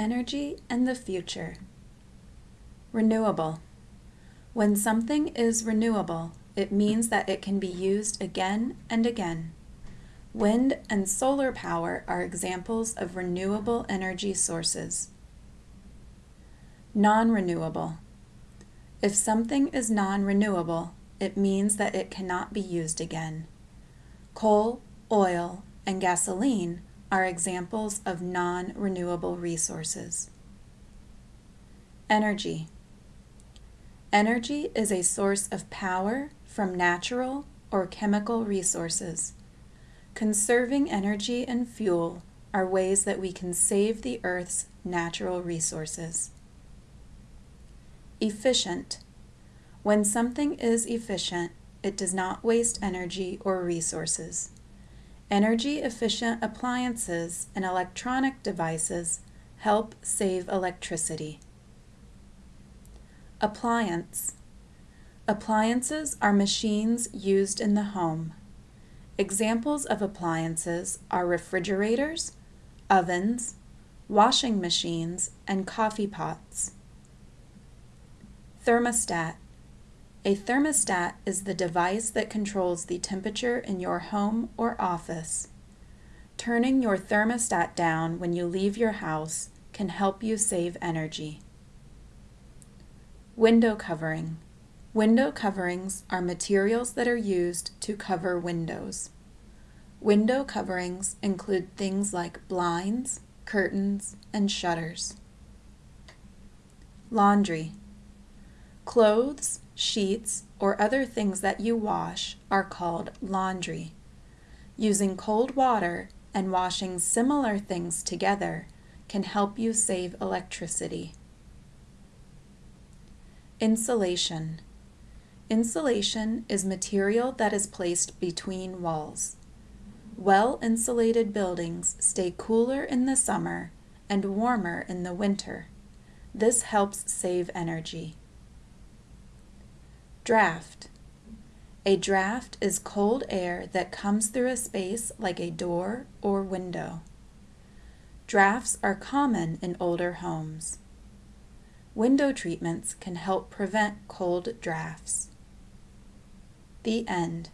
energy and the future. Renewable. When something is renewable, it means that it can be used again and again. Wind and solar power are examples of renewable energy sources. Non-renewable. If something is non-renewable, it means that it cannot be used again. Coal, oil, and gasoline are examples of non-renewable resources. Energy. Energy is a source of power from natural or chemical resources. Conserving energy and fuel are ways that we can save the Earth's natural resources. Efficient. When something is efficient, it does not waste energy or resources. Energy efficient appliances and electronic devices help save electricity. Appliance. Appliances are machines used in the home. Examples of appliances are refrigerators, ovens, washing machines, and coffee pots. Thermostat. A thermostat is the device that controls the temperature in your home or office. Turning your thermostat down when you leave your house can help you save energy. Window covering. Window coverings are materials that are used to cover windows. Window coverings include things like blinds, curtains, and shutters. Laundry. Clothes, sheets, or other things that you wash are called laundry. Using cold water and washing similar things together can help you save electricity. Insulation. Insulation is material that is placed between walls. Well-insulated buildings stay cooler in the summer and warmer in the winter. This helps save energy. Draft. A draft is cold air that comes through a space like a door or window. Drafts are common in older homes. Window treatments can help prevent cold drafts. The end.